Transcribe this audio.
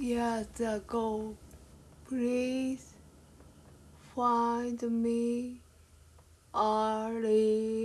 years ago. Please find me early.